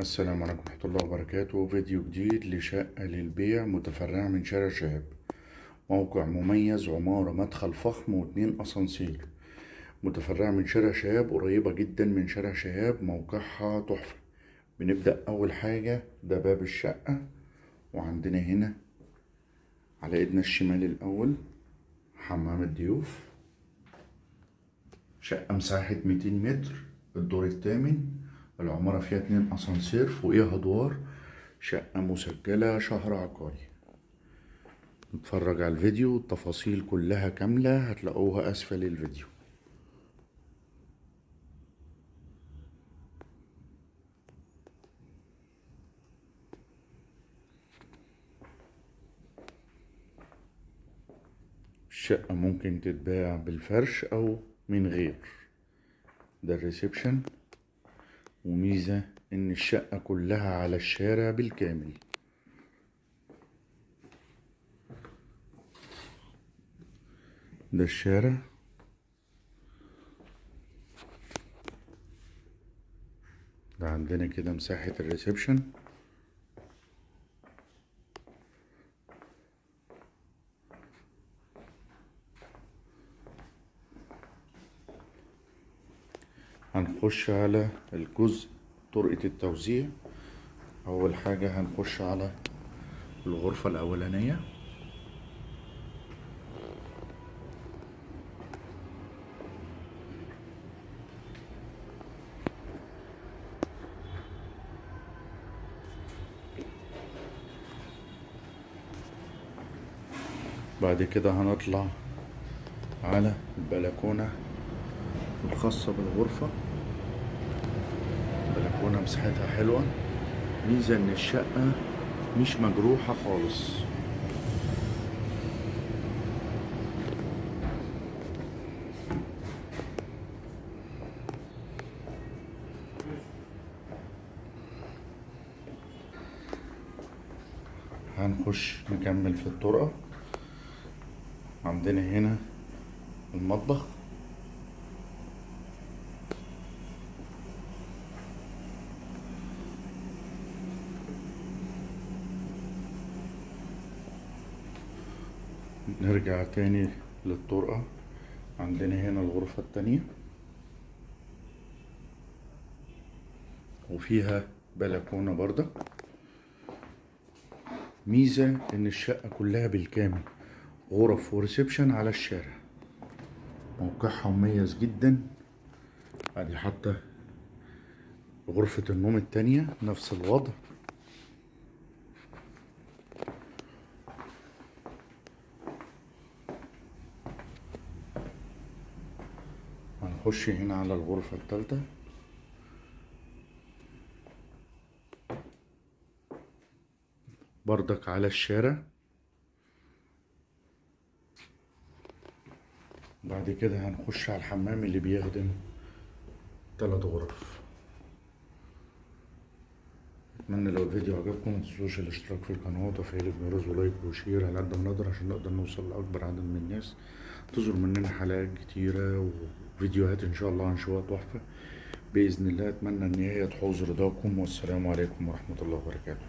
السلام عليكم ورحمة الله وبركاته. فيديو جديد لشقة للبيع متفرعة من شارع شهاب. موقع مميز عمارة مدخل فخم واتنين أسانسير. متفرعة من شارع شهاب قريبة جدا من شارع شهاب موقعها تحفة. بنبدأ أول حاجة ده باب الشقة. وعندنا هنا على إيدنا الشمال الأول حمام الضيوف. شقة مساحة 200 متر الدور الثامن. العمارة فيها اتنين أسانسير فوقيها أدوار شقة مسجلة شهر عقاري. نتفرج على الفيديو التفاصيل كلها كاملة هتلاقوها أسفل الفيديو. الشقة ممكن تتباع بالفرش أو من غير. ده ال reception. وميزة إن الشقة كلها على الشارع بالكامل. ده الشارع. ده عندنا كده مساحة ال reception. هنخش على الجزء طرقة التوزيع. أول حاجة هنخش على الغرفة الأولانية. بعد كده هنطلع على البلكونة. الخاصة بالغرفة. البلكونة مساحتها حلوة. ميزة إن الشقة مش مجروحة خالص. هنخش نكمل في الطرقة. عندنا هنا المطبخ. نرجع تاني للطرقة عندنا هنا الغرفة التانية. وفيها بلكونة برضه. ميزة إن الشقة كلها بالكامل غرف وريسبشن على الشارع. موقعها مميز جدا. أدي حتى غرفة النوم التانية نفس الوضع. هنخش هنا على الغرفة التالتة. بردك على الشارع. بعد كده هنخش على الحمام اللي بيخدم تلات غرف. أتمنى لو الفيديو عجبكم متنسوش الاشتراك في القناة وتفعيل الجرس ولايك وشير على قد ما نقدر عشان نقدر نوصل لأكبر عدد من الناس. انتظروا مننا حلقات كتيرة وفيديوهات إن شاء الله هنشوفها تحفة. بإذن الله أتمنى ان هي تحوز رضاكم والسلام عليكم ورحمة الله وبركاته.